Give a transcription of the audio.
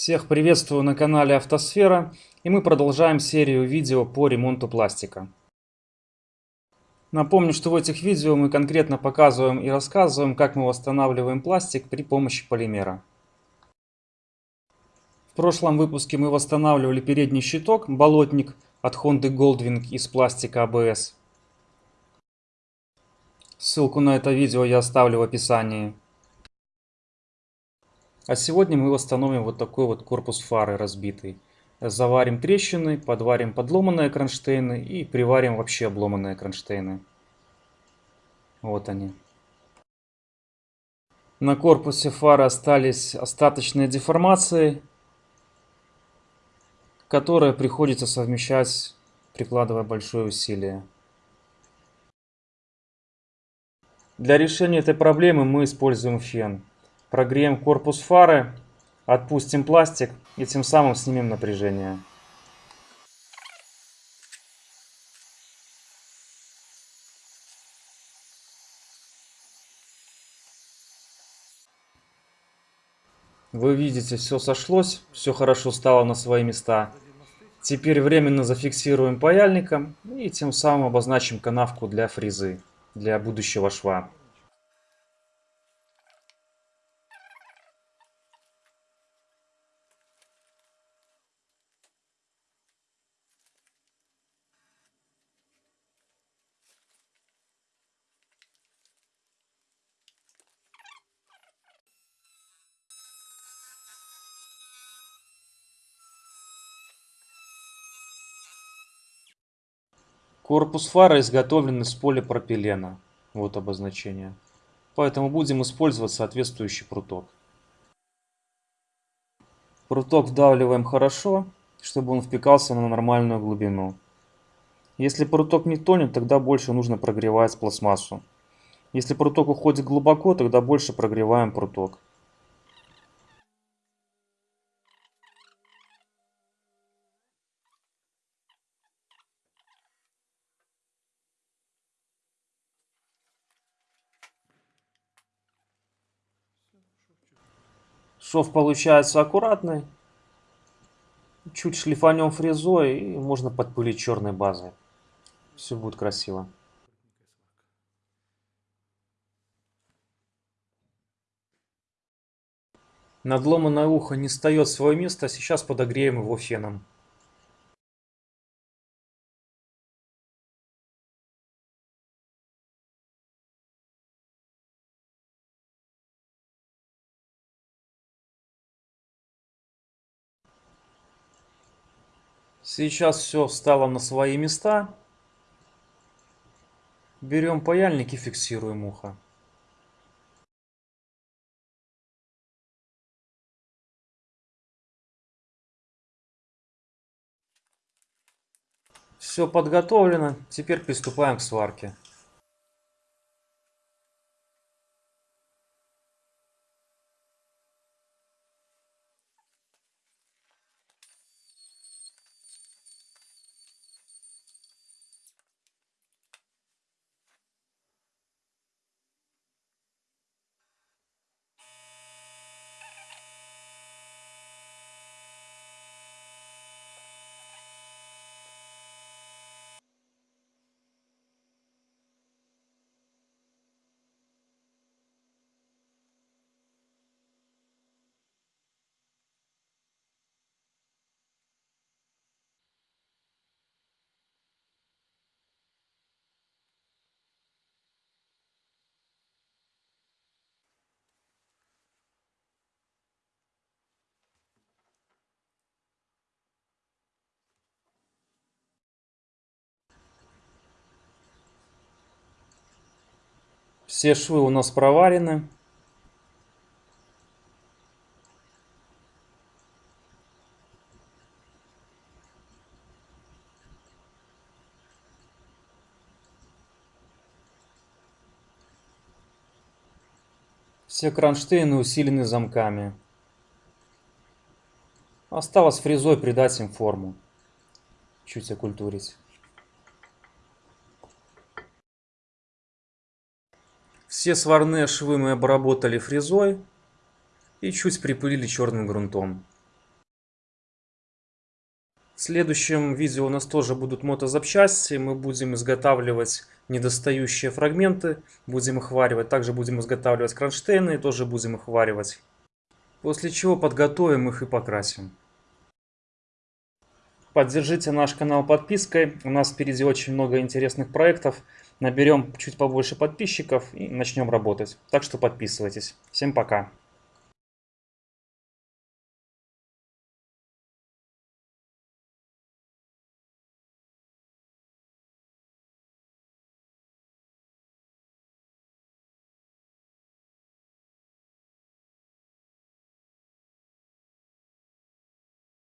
Всех приветствую на канале Автосфера и мы продолжаем серию видео по ремонту пластика. Напомню, что в этих видео мы конкретно показываем и рассказываем, как мы восстанавливаем пластик при помощи полимера. В прошлом выпуске мы восстанавливали передний щиток, болотник от Honda Goldwing из пластика ABS. Ссылку на это видео я оставлю в описании. А сегодня мы восстановим вот такой вот корпус фары разбитый. Заварим трещины, подварим подломанные кронштейны и приварим вообще обломанные кронштейны. Вот они. На корпусе фары остались остаточные деформации, которые приходится совмещать, прикладывая большое усилие. Для решения этой проблемы мы используем фен. Прогреем корпус фары, отпустим пластик и тем самым снимем напряжение. Вы видите, все сошлось, все хорошо стало на свои места. Теперь временно зафиксируем паяльником и тем самым обозначим канавку для фрезы, для будущего шва. Корпус фары изготовлен из полипропилена. Вот обозначение. Поэтому будем использовать соответствующий пруток. Пруток вдавливаем хорошо, чтобы он впекался на нормальную глубину. Если пруток не тонет, тогда больше нужно прогревать пластмассу. Если пруток уходит глубоко, тогда больше прогреваем пруток. Шов получается аккуратный. Чуть шлифанем фрезой и можно подпылить черной базой. Все будет красиво. Надломанное ухо не встает в свое место, сейчас подогреем его феном. Сейчас все встало на свои места. Берем паяльник и фиксируем ухо. Все подготовлено, теперь приступаем к сварке. Все швы у нас проварены. Все кронштейны усилены замками. Осталось фрезой придать им форму. Чуть окультурить. Все сварные швы мы обработали фрезой и чуть припылили черным грунтом. В следующем видео у нас тоже будут мотозапчасти. Мы будем изготавливать недостающие фрагменты, будем их варивать. Также будем изготавливать кронштейны, тоже будем их варивать. После чего подготовим их и покрасим. Поддержите наш канал подпиской. У нас впереди очень много интересных проектов. Наберем чуть побольше подписчиков и начнем работать. Так что подписывайтесь. Всем пока.